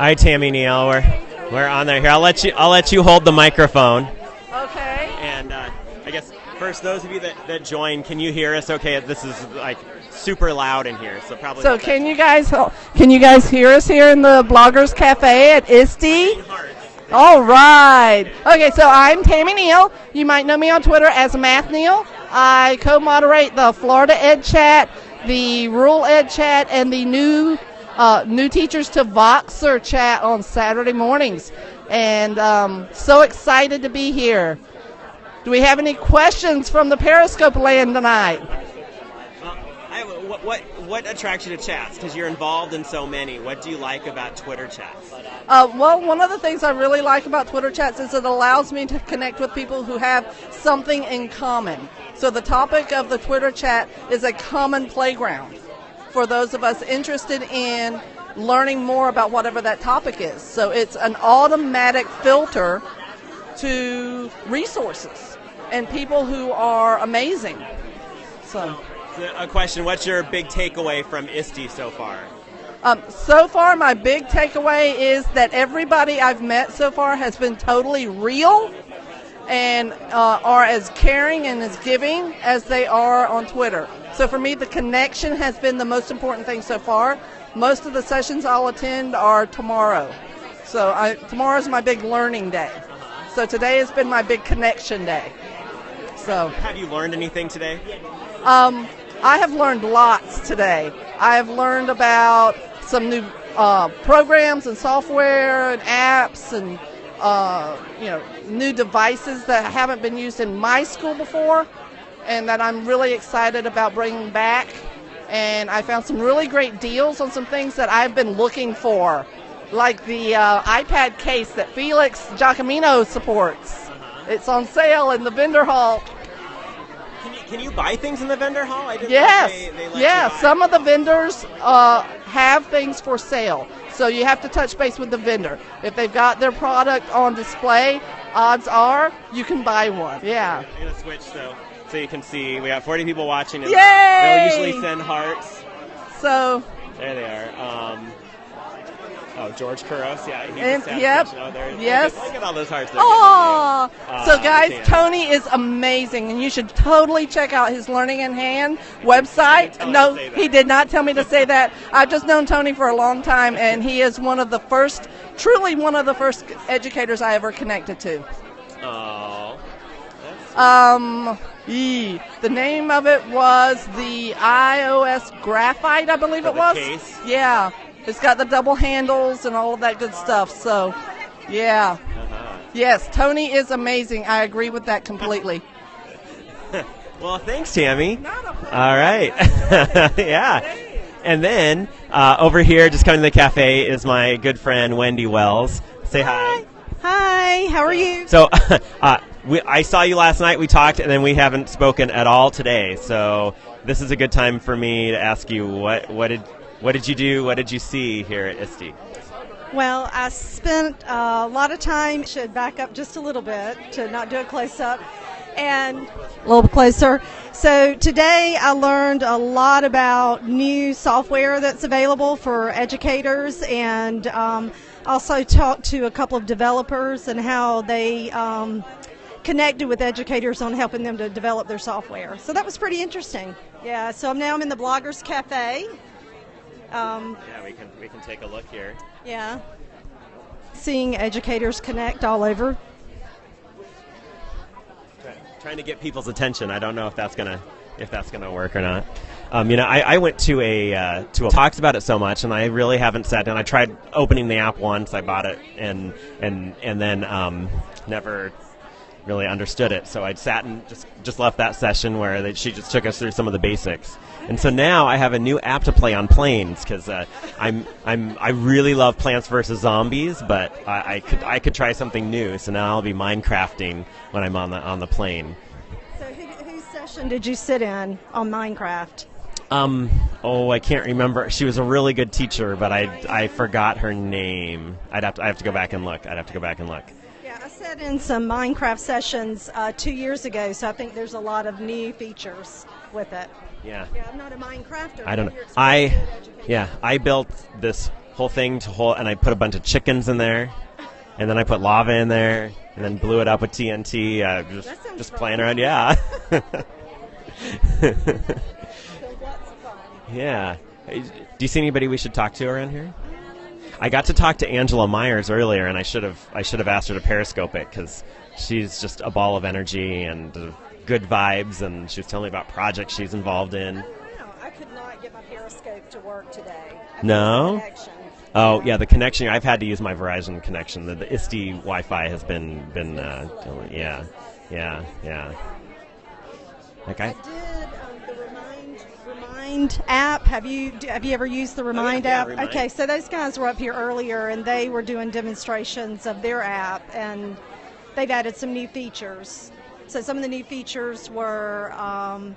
Hi, Tammy Neal. We're we're on there. Here, I'll let you. I'll let you hold the microphone. Okay. And uh, I guess first, those of you that, that join, can you hear us? Okay, this is like super loud in here, so probably. So can you guys can you guys hear us here in the Bloggers Cafe at ISTE? All right. Okay, so I'm Tammy Neal. You might know me on Twitter as Math Neal. I co-moderate the Florida Ed Chat, the Rural Ed Chat, and the new uh, new teachers to Voxer chat on Saturday mornings. And um, so excited to be here. Do we have any questions from the Periscope land tonight? What, what what attracts you to chats? Because you're involved in so many. What do you like about Twitter chats? Uh, well, one of the things I really like about Twitter chats is it allows me to connect with people who have something in common. So the topic of the Twitter chat is a common playground for those of us interested in learning more about whatever that topic is. So it's an automatic filter to resources and people who are amazing. So. So, a question: What's your big takeaway from ISTE so far? Um, so far, my big takeaway is that everybody I've met so far has been totally real and uh, are as caring and as giving as they are on Twitter. So for me, the connection has been the most important thing so far. Most of the sessions I'll attend are tomorrow. So I, tomorrow's my big learning day. So today has been my big connection day. So. Have you learned anything today? Um, I have learned lots today. I have learned about some new uh, programs and software and apps and uh, you know new devices that haven't been used in my school before, and that I'm really excited about bringing back. And I found some really great deals on some things that I've been looking for, like the uh, iPad case that Felix Jacomino supports. It's on sale in the vendor hall. Can you, can you buy things in the vendor hall? I didn't Yes. They, they yeah, some of the vendors uh, have things for sale. So you have to touch base with the vendor. If they've got their product on display, odds are you can buy one. Yeah. I'm gonna switch so so you can see. We got 40 people watching. And Yay! They'll usually send hearts. So There they are. Um, oh, George Couros. Yeah. And- yep. Oh, Yes. Look at, all those hearts. giving you. So Uh, guys. Tony is amazing, and you should totally check out his Learning in Hand website. No, to say that. he did not tell me to say that. I've just known Tony for a long time, and he is one of the first, truly one of the first educators I ever connected to. Oh. Um, ee, the name of it was the iOS Graphite, I believe For it was. case? Yeah, it's got the double handles and all of that good stuff. So, yeah, Uh-huh. yes, Tony is amazing. I agree with that completely. Well, thanks, Tammy. Not a. All right. yeah. And then uh, over here, just coming to the cafe, is my good friend Wendy Wells. Say hi. Hi, how are you? So, uh, we, I saw you last night. We talked, and then we haven't spoken at all today. So, this is a good time for me to ask you what what did what did you do? What did you see here at ISTE? Well, I spent a lot of time, should back up just a little bit to not do a close up, and a little closer. So today I learned a lot about new software that's available for educators and um, also talked to a couple of developers and how they um, connected with educators on helping them to develop their software. So that was pretty interesting. Yeah, so now I'm in the Bloggers Cafe. Um, Yeah, we can we can take a look here. yeah. Seeing educators connect all over. Try- trying to get people's attention. I don't know if that's gonna if that's gonna work or not. Um, you know, I, I went to a uh, to a talks about it so much, and I really haven't sat down. I tried opening the app once. I bought it, and and and then um, never really understood it. So I sat and just just left that session where they, she just took us through some of the basics. And so now I have a new app to play on planes because uh, I'm I'm I really love Plants vs Zombies, but I, I could I could try something new. So now I'll be Minecrafting when I'm on the on the plane. So, who, whose session did you sit in on Minecraft? Um, oh, I can't remember. She was a really good teacher, but I, I forgot her name. I'd have to I have to go back and look. I'd have to go back and look. Sat in some Minecraft sessions uh, two years ago, so I think there's a lot of new features with it. Yeah. Yeah, I'm not a Minecrafter. I don't know. I explaining good education. yeah, I built this whole thing to hold, and I put a bunch of chickens in there, and then I put lava in there, and then blew it up with TNT. Uh, just just fun. playing around, yeah. So lots fun. yeah. Do you see anybody we should talk to around here? I got to talk to Angela Maiers earlier, and I should have I should have asked her to Periscope it because she's just a ball of energy and uh, good vibes, and she was telling me about projects she's involved in. No, I could not get my Periscope to work today. I No? couldn't get connection. Oh yeah, the connection. I've had to use my Verizon connection. The, the ISTE Wi-Fi has been been uh, yeah, yeah, yeah. Like I I, did Remind app. Have you have you ever used the Remind Oh, yeah, app? Remind. Okay, so those guys were up here earlier, and they were doing demonstrations of their app, and they've added some new features. So some of the new features were. Um,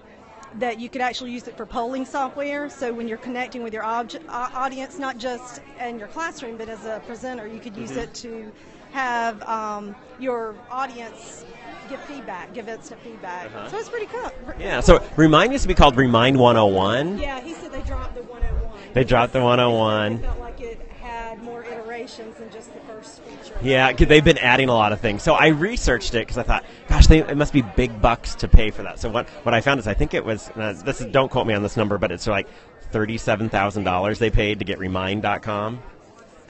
that you could actually use it for polling software. So when you're connecting with your audience, not just in your classroom, but as a presenter, you could use Mm-hmm. it to have um, your audience give feedback, give instant feedback. Uh-huh. So it's pretty cool. yeah. So Remind used to be called Remind 101. Yeah, he said they dropped the 101. They dropped the They 101. felt like it had more iterations than just the first feature. Yeah, 'cause they've been adding a lot of things. So I researched it because I thought, gosh, they, it must be big bucks to pay for that. So what what I found is I think it was uh, this is don't quote me on this number, but it's like thirty seven thousand dollars they paid to get Remind.com,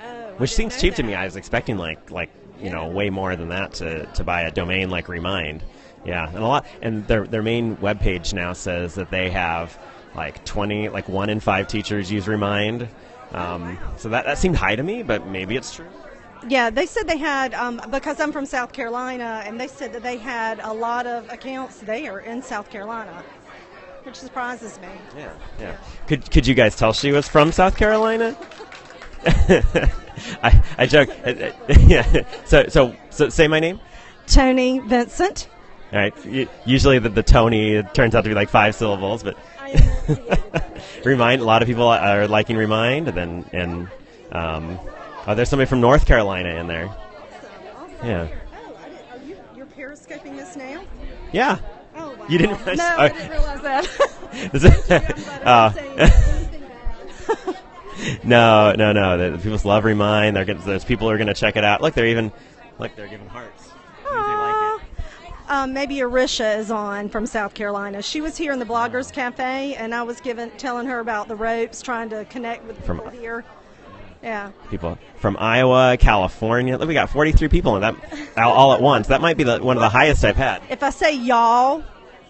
Oh, which seems cheap to me. I was expecting like like you know way more than that to, to buy a domain like Remind. Yeah, and a lot and their their main webpage now says that they have like twenty like one in five teachers use Remind. Um, so that, that seemed high to me, but maybe it's true. Yeah, they said they had um, because I'm from South Carolina, and they said that they had a lot of accounts there in South Carolina, which surprises me. Yeah, yeah. Could could you guys tell she was from South Carolina? I I joke. Yeah. So so so say my name. Tony Vincent. All right. Usually the, the Tony turns out to be like five syllables, but I enunciated that. remind a lot of people are liking remind, and then and um, oh, there's somebody from North Carolina in there. Awesome. Yeah. Oh, I didn't, are you you're periscoping this now? Yeah. Oh, wow. You didn't realize- No, oh. I didn't realize that. Is it- uh, saying anything bad. no, no, no. The, the people love remind. They're gonna, there's people who are going to check it out. Look, they're even look, they're giving hearts. Means they like it. Um, maybe Arisha is on from South Carolina. She was here in the Bloggers Cafe, and I was giving telling her about the ropes, trying to connect with From- people here. Yeah. people from Iowa, California. Look, we got 43 people in that all, all at once. That might be the, one of the highest I've had. If I say y'all,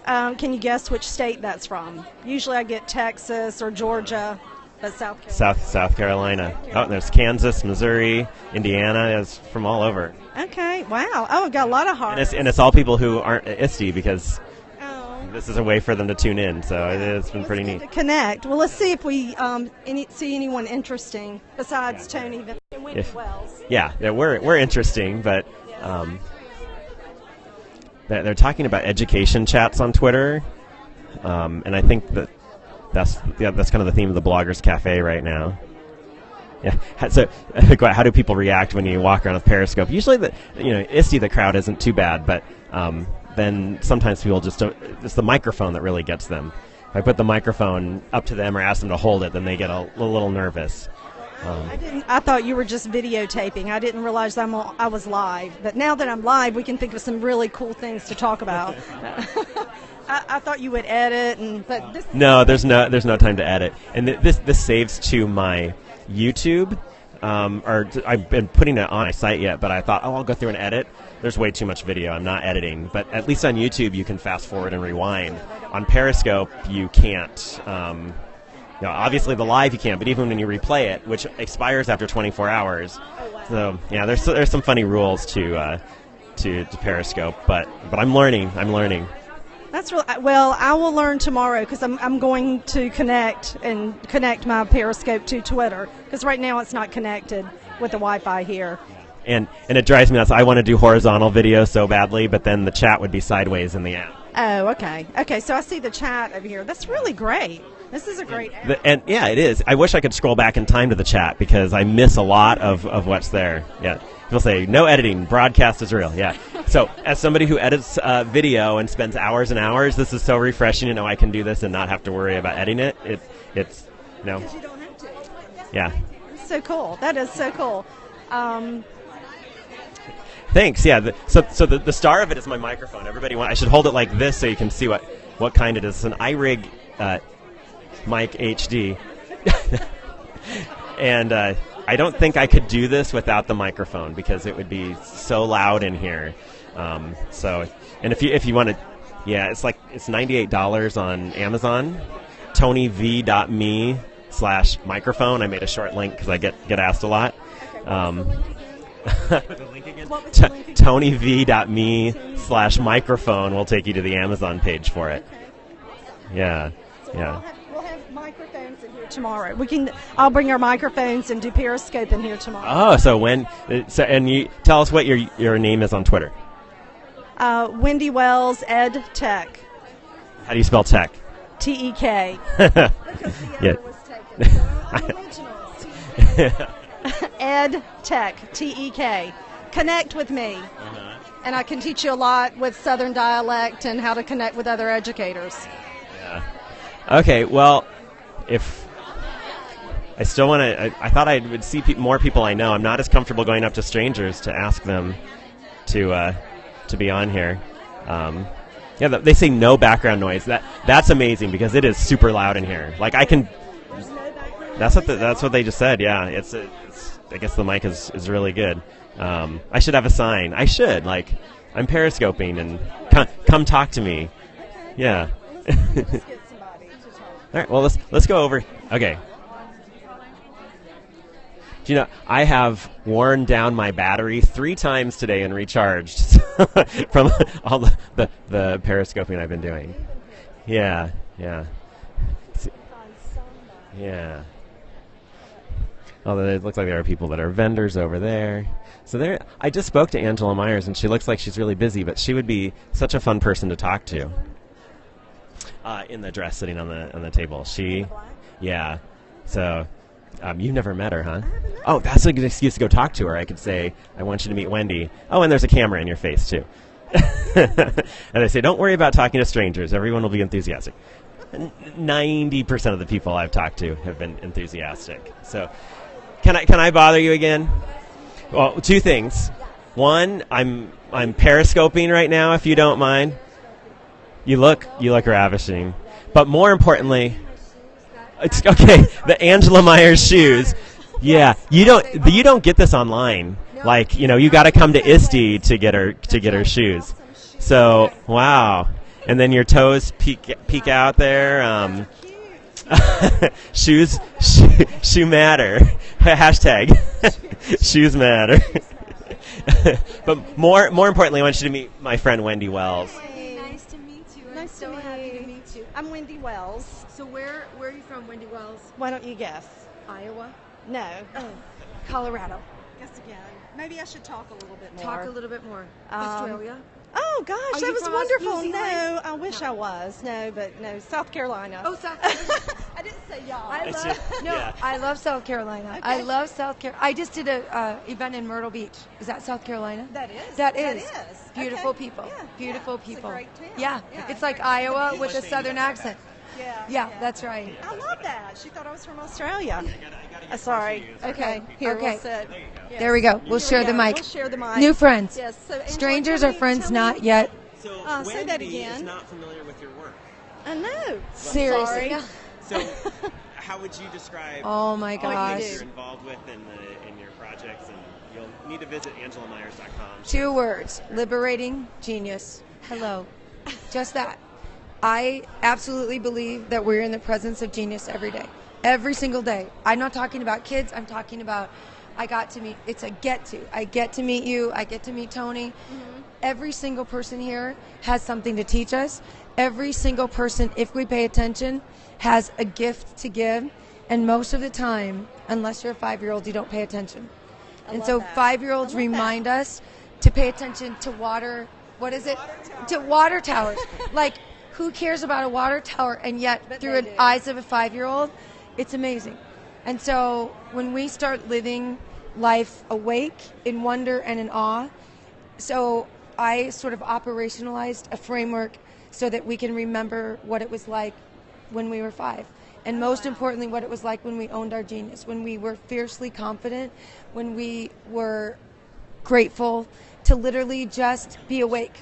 um, can you guess which state that's from? Usually I get Texas or Georgia, but South Carolina. South South Carolina. Oh, and there's Kansas, Missouri, Indiana. It's from all over, Okay. Wow. Oh, I've got a lot of and hearts. it's and it's all people who aren't at ISTE because oh. this is a way for them to tune in. So it, it's been Well, pretty neat. to connect. Well, let's see if we um, any, see anyone interesting besides Tony Vin- and Wendy If- Wells. Yeah, yeah, we're we're interesting, but um, they're, they're talking about education chats on Twitter, um, and I think that that's yeah, that's kind of the theme of the Bloggers Cafe right now. Yeah. How- So, how do people react when you walk around with Periscope? Usually, the you know, ISTE the crowd isn't too bad, but um, then sometimes people just don't. It's the microphone that really gets them. If I put the microphone up to them or ask them to hold it, then they get a, a little nervous. Um, I didn't. I thought you were just videotaping. I didn't realize I'm. on- I was live. But now that I'm live, we can think of some really cool things to talk about. I, I thought you would edit, and but this. No, there's no there's no time to edit, and th- this this saves to my YouTube. Um, or t- I've been putting it on my site yet, but I thought, oh, I'll go through and edit. There's way too much video. I'm not editing, but at least on YouTube you can fast forward and rewind. On Periscope you can't. Um, you know, obviously the live you can't, but even when you replay it, which expires after 24 hours. So yeah, there's there's some funny rules to uh, to, to Periscope, but but I'm learning. I'm learning. That's real. Well, I will learn tomorrow because I'm, I'm going to connect and connect my Periscope to Twitter because right now it's not connected with the Wi-Fi here. and and it drives me nuts. I want to do horizontal video so badly, but then the chat would be sideways in the app. Oh, okay. Okay, so I see the chat over here. That's really great. This is a great. The, and yeah, it is. I wish I could scroll back in time to the chat because I miss a lot of, of what's there. Yeah, people say no editing, broadcast is real. Yeah. So as somebody who edits uh, video and spends hours and hours, this is so refreshing to know I can do this and not have to worry about editing it. It it's you know you don't have to. yeah. So cool. That is so cool. Um, Thanks. Yeah. The, so, so the, the star of it is my microphone. Everybody, want, I should hold it like this so you can see what what kind it is. It's an iRig uh, mic HD, and uh, I don't think I could do this without the microphone because it would be so loud in here. Um, so, and if you if you want to, yeah, it's like it's ninety eight dollars on Amazon. TonyV.me slash microphone. I made a short link because I get get asked a lot. Um, What was the link again? TonyV.me slash microphone will take you to the Amazon page for it. Yeah, so we'll, yeah. have, we'll have microphones in here tomorrow. We can. I'll bring our microphones and do Periscope in here tomorrow. Oh, so when? So, and you tell us what your your name is on Twitter. Uh, Wendy Wells Ed Tech. How do you spell tech? T E K. yeah. taken. So. Ed Tech, T E K. Connect with me. And I can teach you a lot with Southern dialect and how to connect with other educators. Yeah. Okay. Well, if I still want to, I, I thought I would see pe- more people I know. I'm not as comfortable going up to strangers to ask them to uh, to be on here. Um, yeah, they say no background noise. That that's amazing because it is super loud in here. Like I can. That's what the, that's what they just said. Yeah, it's, it's I guess the mic is, is really good. Um, I should have a sign. I should like I'm periscoping and come, come talk to me. Yeah. All right. Well, let's let's go over. Okay. Do you know I have worn down my battery three times today and recharged from all the, the the periscoping I've been doing. Yeah. Yeah. Yeah. Although it looks like there are people that are vendors over there. So there, I just spoke to Angela Maiers, and she looks like she's really busy, but she would be such a fun person to talk to. Uh, in the dress, sitting on the on the table. She, yeah. So, um, you've never met her, huh? Oh, that's a good excuse to go talk to her. I could say, I want you to meet Wendy. Oh, and there's a camera in your face too. and I say, don't worry about talking to strangers. Everyone will be enthusiastic. Ninety percent of the people I've talked to have been enthusiastic. So, can I can I bother you again? Well, two things. One, I'm I'm periscoping right now. If you don't mind, you look you look ravishing. But more importantly, it's okay. The Angela Maiers shoes. Yeah, you don't you don't get this online. Like you know, you got to come to ISTE to get her to get her shoes. So wow, and then your toes peek peek out there. Um, shoes shoe, shoe matter. Hashtag shoes matter. but more more importantly, I want you to meet my friend Wendy Wells. Hey, nice to meet you. I'm Nice to so meet happy you. to meet you. I'm Wendy Wells. So where where are you from, Wendy Wells? Why don't you guess? Iowa? No. Oh, Colorado. Guess again. Maybe I should talk a little bit more. Talk a little bit more. Um, Australia? Oh gosh, Are that was from Aus- New wonderful. Zealand? No, I wish No. I was. No, but no, South Carolina. Oh, South Carolina. I didn't say y'all. I love just- no. yeah. I love South Carolina. I love South Carolina. I just did a uh, event in Myrtle Beach. Is that South Carolina? That is. That That is. is. Beautiful Okay. people. Yeah, Beautiful yeah. It's a people. great town. Yeah. Yeah. It's like Iowa with a Let's say you southern got accent. Yeah. Yeah, that's right. I love that. She thought I was from Australia. Uh, sorry. Okay. Here Okay. we'll sit. Yes. There we go. We'll Here share we the mic. We'll share the mic. New friends. Yes. So Angela, Strangers tell are friends tell me- not yet. So Uh, say that again. not familiar with your work. I know. Seriously. Sorry. So, how would you describe Oh my what gosh. you're involved with in the in your projects? And you'll need to visit AngelaMaiers.com. Two words liberating genius. Hello. Just that. I absolutely believe that we're in the presence of genius every day. Every single day. I'm not talking about kids, I'm talking about I got to meet, it's a get to. I get to meet you, I get to meet Tony. Mm-hmm. Every single person here has something to teach us. Every single person, if we pay attention, has a gift to give. And most of the time, unless you're a five year old, you don't pay attention. and so five year olds I love that. remind us to pay attention to water. What is it? To water towers. like, who cares about a water tower? And yet, But through the eyes of a five year old, it's amazing. And so, when we start living life awake in wonder and in awe, so I sort of operationalized a framework so that we can remember what it was like when we were five. and most importantly, what it was like when we owned our genius, when we were fiercely confident, when we were grateful to literally just be awake.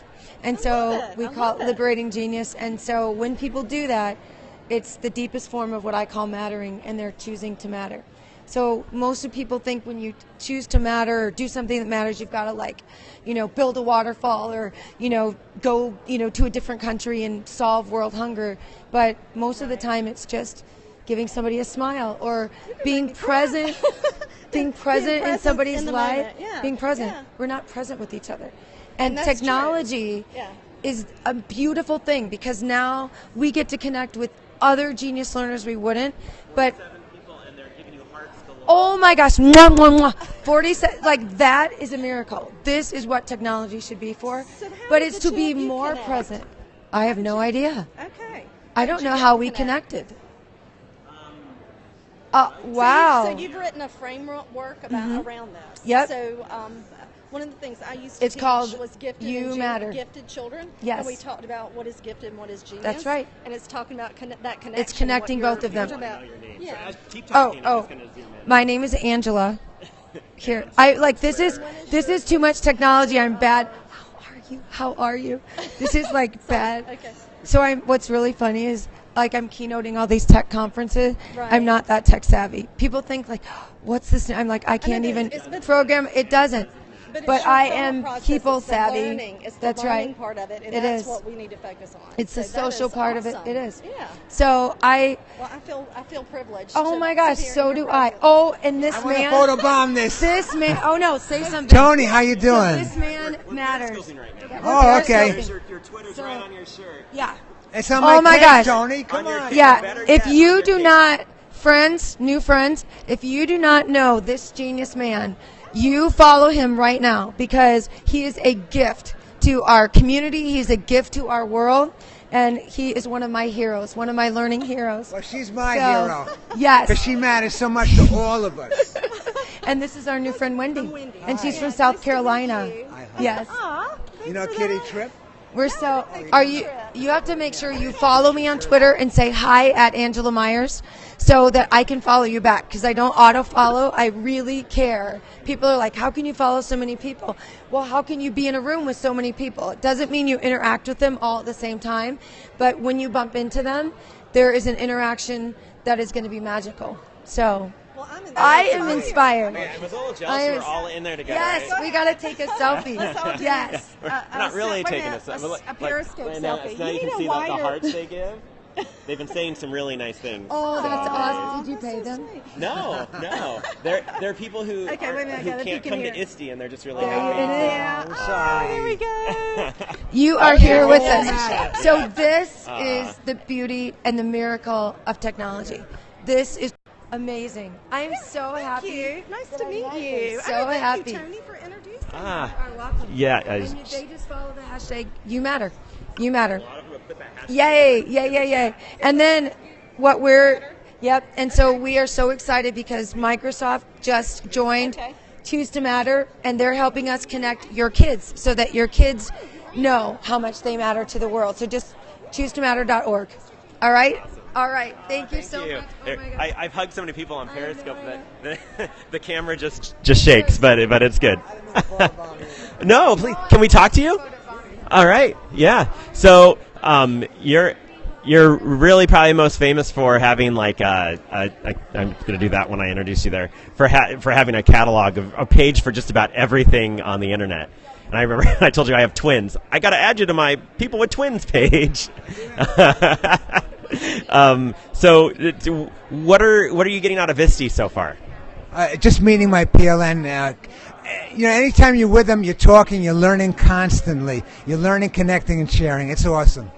And so we call it it. liberating genius. And so when people do that, it's the deepest form of what I call mattering, and they're choosing to matter. So most of people think when you choose to matter or do something that matters, you've got to like, you know, build a waterfall or you know go you know to a different country and solve world hunger. But most of the time, it's just giving somebody a smile or being present, being present in present somebody's in life, yeah, being present. yeah. We're not present with each other, and, that's technology Yeah. is a beautiful thing because now we get to connect with other genius learners we wouldn't. But oh my gosh, mwah, mwah, mwah. 40 se- like that is a miracle. This is what technology should be for. So but it's to be more connect? present. I have no idea. Okay. I don't know how we connected. Uh, wow. So, you, so you've written a framework about around this. Mm-hmm. Yep. So um, one of the things I used to It's teach called was gifted You and Matter. gifted children. Yes. And we talked about what is gifted and what is genius. That's right. And it's talking about conne- that connection. It's connecting both of them. what. Yeah. Keep Oh, oh. just gonna zoom in. My name is Angela. Here, I like this is this is too much technology. I'm bad. How are you? How are you? This is like bad. Okay. So I'm. What's really funny is like I'm keynoting all these tech conferences. Right. I'm not that tech savvy. People think like, what's this? I'm like I can't but even it's- but- program. It doesn't. But, But I am people it's savvy. learning, It's the That's learning right. part of it, and It that's is. what we need to focus on. It's the So that social is part of it. It is. Yeah. So I. Well, I feel I feel privileged. Oh to my gosh, so do I. Oh, and this I want to photobomb this. This man. Oh no, say something. Tony, how you doing? This man matters. Oh, okay. Periscoping. Your Twitter's So- right on your shirt. Yeah. It's on Oh my, my gosh. Tony. Come On on. Yeah. If you do not, friends, new friends, if you do not know this genius man, you follow him right now because he is a gift to our community. He's a gift to our world. And he is one of my heroes, one of my learning heroes. Well, she's my So, hero. Yes. Because she matters so much to all of us. And this is our new friend Wendy. Wendy. And she's Hi. from Nice South to Carolina. meet you. Hi. Yes. Aw, You know for Kitty that. Trip? We're so. Are you? You have to make sure you follow me on Twitter and say hi at Angela Maiers, so that I can follow you back. Because I don't auto follow. I really care. People are like, "How can you follow so many people?" Well, how can you be in a room with so many people? It doesn't mean you interact with them all at the same time, but when you bump into them, there is an interaction that is going to be magical. So Well, I'm in I am inspired. I was a little I jealous. We're was- all in there together. Yes, right? we got to take a selfie. yes. We're Uh, not uh, really wait a taking minute, a, a selfie. s- a periscope and now, selfie. Now You you, can see the, the hearts they give. They've been saying some really nice things. Oh, that's awesome. Did you pay so them? sweet. No, no. There, there are people who, Okay, are- wait minute, who can't come here. to ISTE and they're just really There happy. it is. Yeah. I'm Oh, sorry. there we go. You are Okay, here with us. that. So this Uh. is the beauty and the miracle of technology. This is amazing. I am so happy. Thank you. Nice to I meet met you. So Oh, thank happy. you, Tony, for introducing. Ah, You welcome. yeah. I And was- they just follow the hashtag You Matter. You Matter. a lot of them have put that hashtag Yay! Yay! Yay! Yay! And then what we're yep. And so we are so excited because Microsoft just joined Okay. Choose to Matter, and they're helping us connect your kids so that your kids know how much they matter to the world. So just choose to matter.org. All right. All right. Thank you Thank so you. much. Oh my God. I, I've hugged so many people on Periscope that the, the camera just just shakes, but but it's good. no, please, can we talk to you? All right, yeah. So um, you're you're really probably most famous for having like a, a, a I'm going to do that when I introduce you there for ha- for having a catalog of a page for just about everything on the internet. And I remember I told you I have twins. I got to add you to my people with twins page. um, so, what are what are you getting out of ISTE so far? Uh, just meeting my PLN. Uh, you know, anytime you're with them, you're talking, you're learning constantly. You're learning, connecting, and sharing. It's awesome.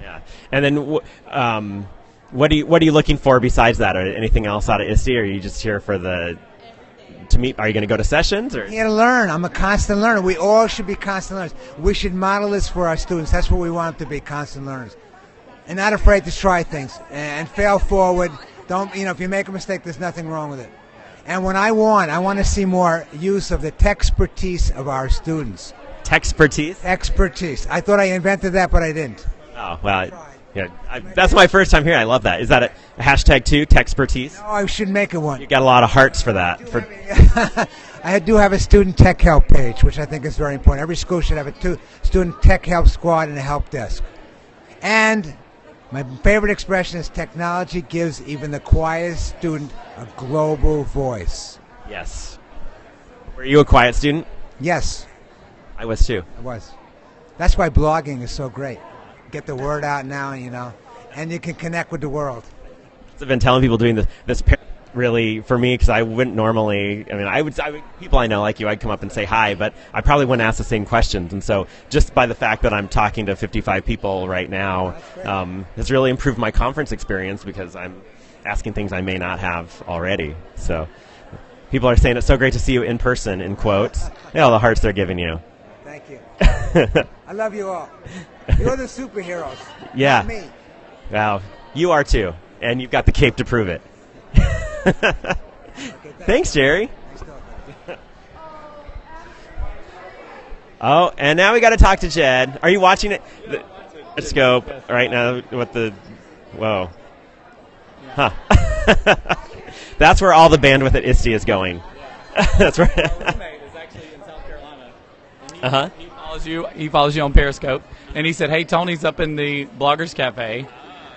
Yeah. And then, um, what do you what are you looking for besides that? Or anything else out of ISTE? Or are you just here for the to meet? Are you going to go to sessions or? Here to learn. I'm a constant learner. We all should be constant learners. We should model this for our students. That's what we want them to be, constant learners. And not afraid to try things and fail forward. Don't, you know, if you make a mistake, there's nothing wrong with it. And when I want, I want to see more use of the expertise of our students. Expertise. Expertise. I thought I invented that, but I didn't. Oh well, Yeah, I, that's my first time here. I love that. Is that a, hashtag too? Techspertise. Oh, I should make it one. You got a lot of hearts for that. For I do have a student tech help page, which I think is very important. Every school should have a two, student tech help squad and a help desk. And my favorite expression is technology gives even the quietest student a global voice. yes. Were you a quiet student? Yes, I was too. I was. That's why blogging is so great. Get the word out now, you know, and you can connect with the world. I've been telling people doing this this really for me because I wouldn't normally. I mean, I would, I would people I know like you. I'd come up and say hi, but I probably wouldn't ask the same questions. And so, just by the fact that I'm talking to 55 people right now, um, has really improved my conference experience because I'm asking things I may not have already. So, people are saying it's so great to see you in person. In quotes, yeah, all the hearts they're giving you. Thank you. I love you all. You're the superheroes. Yeah. Me. Wow, you are too, and you've got the cape to prove it. Thanks, Jerry. Oh, and now we got to talk to Jed. Are you watching it? The scope right now. What the? Whoa. Huh. That's where all the bandwidth at ISTE is going. That's right. roommate is actually in South Carolina. Uh-huh. he follows you. He follows you on Periscope, and he said, "Hey, Tony's up in the Bloggers Cafe."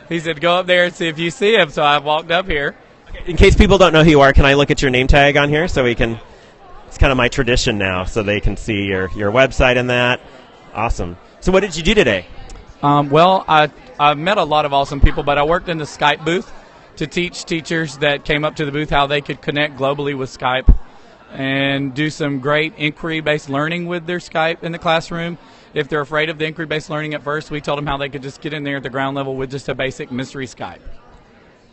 He said, "Go up there and see if you see him." So I walked up here. In case people don't know who you are, can I look at your name tag on here so we can? It's kind of my tradition now, so they can see your your website and that. Awesome. So, what did you do today? Um, well, I I met a lot of awesome people, but I worked in the Skype booth to teach teachers that came up to the booth how they could connect globally with Skype and do some great inquiry-based learning with their Skype in the classroom. If they're afraid of the inquiry-based learning at first, we told them how they could just get in there at the ground level with just a basic mystery Skype.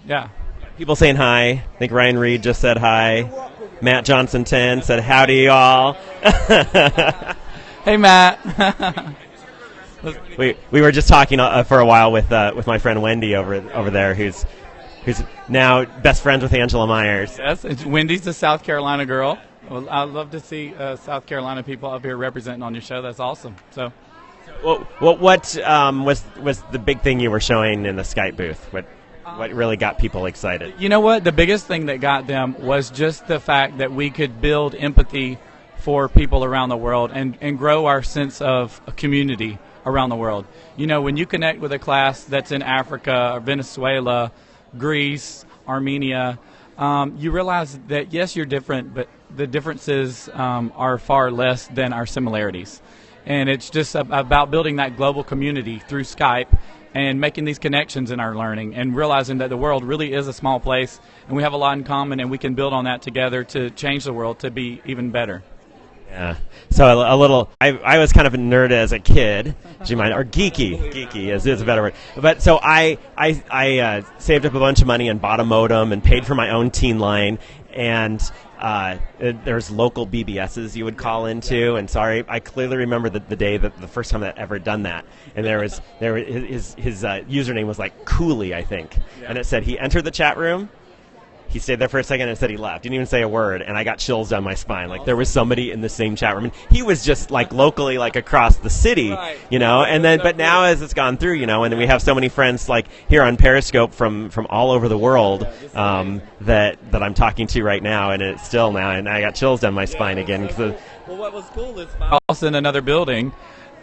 Yeah. People saying hi. I think Ryan Reed just said hi. Matt Johnson 10 said howdy, y'all. Hey, Matt. we, we were just talking uh, for a while with uh, with my friend Wendy over over there, who's who's now best friends with Angela Maiers. yes, it's Wendy's a South Carolina girl. Well, I'd love to see uh, South Carolina people up here representing on your show. That's awesome. So. What what, what um, was was the big thing you were showing in the Skype booth? What what really got people excited? You know what? The biggest thing that got them was just the fact that we could build empathy for people around the world and, and grow our sense of community around the world. You know, when you connect with a class that's in Africa or Venezuela, Greece, Armenia, um, you realize that yes, you're different, but the differences um, are far less than our similarities. And it's just about building that global community through Skype and making these connections in our learning and realizing that the world really is a small place and we have a lot in common and we can build on that together to change the world to be even better. Yeah. So a, a little. I, I was kind of a nerd as a kid. Do you mind? Or geeky. Geeky is, is a better word. But so I I, I uh, saved up a bunch of money and bought a modem and paid for my own teen line and. Uh, there's local BBSs you would call into, and sorry, I clearly remember the, the day that the first time that ever done that, and there was there his his uh, username was like Cooley, I think, and it said he entered the chat room, he stayed there for a second and said he left. Didn't even say a word, and I got chills down my spine. Like there was somebody in the same chat room, and he was just like locally, like across the city, Right. you know. And then, So but now as it's gone through, you know, and then we have so many friends like here on Periscope from from all over the world um, that that I'm talking to right now, and it's still now, and I got chills down my spine again because. Well, what was cool is I was in another building,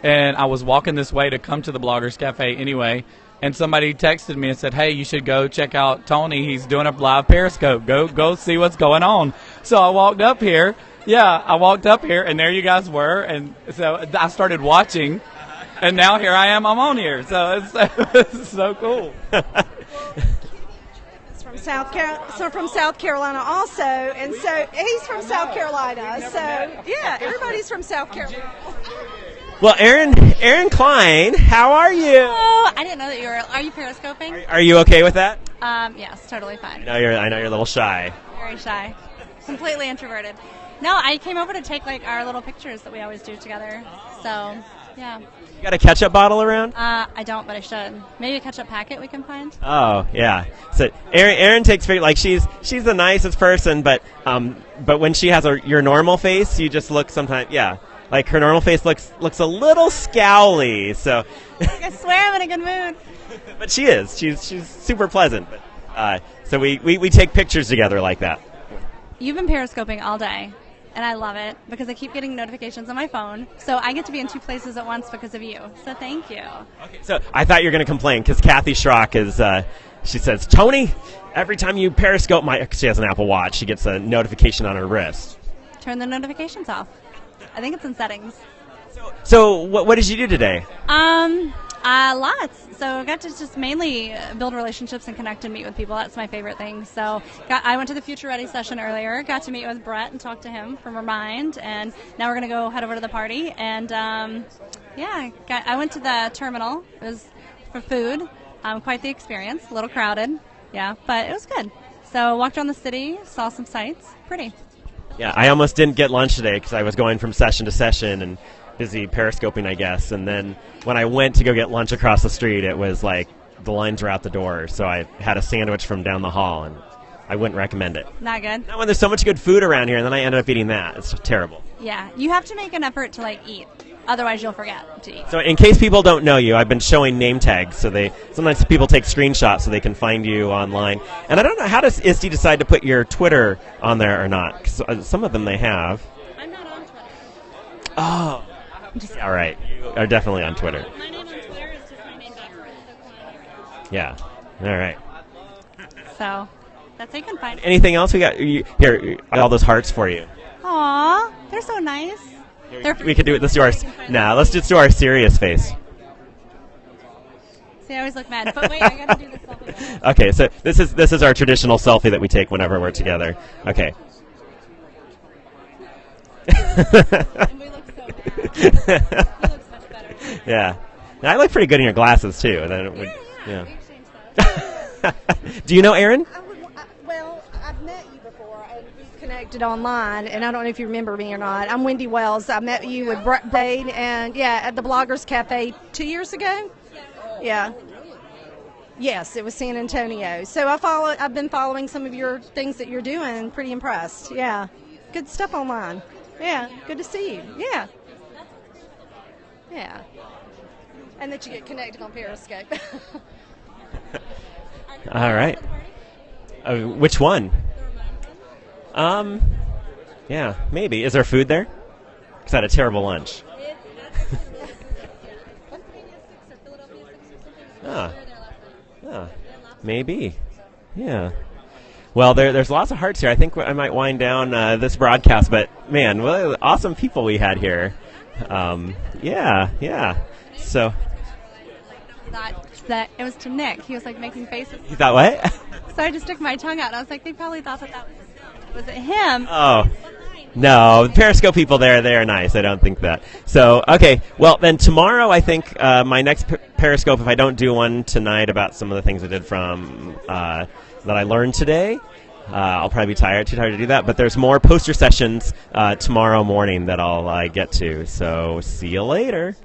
and I was walking this way to come to the Bloggers Cafe anyway, and somebody texted me and said, "Hey, you should go check out Tony. He's doing a live Periscope. Go, go see what's going on." So I walked up here. Yeah, I walked up here, and there you guys were, and so I started watching, and now here I am. I'm on here, so it's, it's so cool. From South so from South Carolina also, and so he's from South Carolina. So yeah, everybody's from South Carolina. Well, Aaron, Erin Klein, how are you? Oh, I didn't know that you were. Are you periscoping? Are you okay with that? Um, yes, totally I fine. know you're. I know you're a little shy. Very shy, completely introverted. No, I came over to take like our little pictures that we always do together. So, yeah. You got a ketchup bottle around? Uh, I don't, but I should. Maybe a ketchup packet we can find. Oh yeah. So Erin, Erin takes very like she's she's the nicest person, but um, but when she has a your normal face, you just look sometimes yeah. Like her normal face looks looks a little scowly. So, I swear I'm in a good mood. but she is. She's she's super pleasant. But uh, so we, we we take pictures together like that. You've been periscoping all day, and I love it because I keep getting notifications on my phone. So I get to be in two places at once because of you. So thank you. Okay. So I thought you were going to complain because Kathy Schrock is. Uh, she says, Tony, every time you periscope my, she has an Apple Watch, she gets a notification on her wrist. Turn the notifications off. I think it's in settings. So what what did you do today? Um, uh, lots. So I got to just mainly build relationships and connect and meet with people. That's my favorite thing. So got, I went to the Future Ready session earlier. Got to meet with Brett and talk to him from Remind, and now we're gonna go head over to the party. And um, yeah, got, I went to the terminal. It was for food. Um, quite the experience. A little crowded. Yeah, but it was good. So walked around the city, saw some sights. Pretty. Yeah, I almost didn't get lunch today because I was going from session to session and busy periscoping, I guess. And then when I went to go get lunch across the street, it was like the lines were out the door. So I had a sandwich from down the hall, and I wouldn't recommend it. Not good. Not when there's so much good food around here, and then I ended up eating that. It's terrible. Yeah, you have to make an effort to like eat. Otherwise, you'll forget to eat. So, in case people don't know you, I've been showing name tags. So they sometimes people take screenshots so they can find you online. And I don't know how does ISTE decide to put your Twitter on there or not? 'Cause, uh, some of them they have. I'm not on Twitter. Oh, all right. You are definitely on Twitter. My name on Twitter is just my name Yeah. All right. So that's how you can find. Anything else we got? You, here, all those hearts for you. Aw, they're so nice. They're We could do it. Let's do our. Nah, let's just do our serious face. See, I always look mad. But wait, I gotta do this selfie. Okay, so this is this is our traditional selfie that we take whenever we're together. Okay. and we look so bad. He looks much better. Yeah. Now, I look pretty good in your glasses too. and then it would, yeah. We exchanged Do you know Erin? I would, I, well, I've met you before, and we've connected online, and I don't know if you remember me or not. I'm Wendy Wells. I met you with Brett Bade, and yeah, at the Bloggers Cafe two years ago. Yeah. Yes, it was San Antonio. So I follow. I've been following some of your things that you're doing. Pretty impressed. Yeah, good stuff online. Yeah, good to see you. Yeah. Yeah. And that you get connected on Periscope. All right. Uh, which one? Um, yeah, maybe. Is there food there? Because I had a terrible lunch. Ah. Ah. Maybe. Yeah. Well, there, there's lots of hearts here. I think I might wind down uh, this broadcast, but man, what awesome people we had here. Um, yeah, yeah. So, that that it was to Nick. He was like making faces. you thought what? So I just stuck my tongue out. and I was like, they probably thought that that was was it him? Oh. No, the Periscope people there, they're nice. I don't think that. So, okay. Well, then tomorrow, I think uh, my next per- Periscope, if I don't do one tonight about some of the things I did from uh, that I learned today, uh, I'll probably be tired, too tired to do that. But there's more poster sessions uh, tomorrow morning that I'll uh, get to. So, see you later.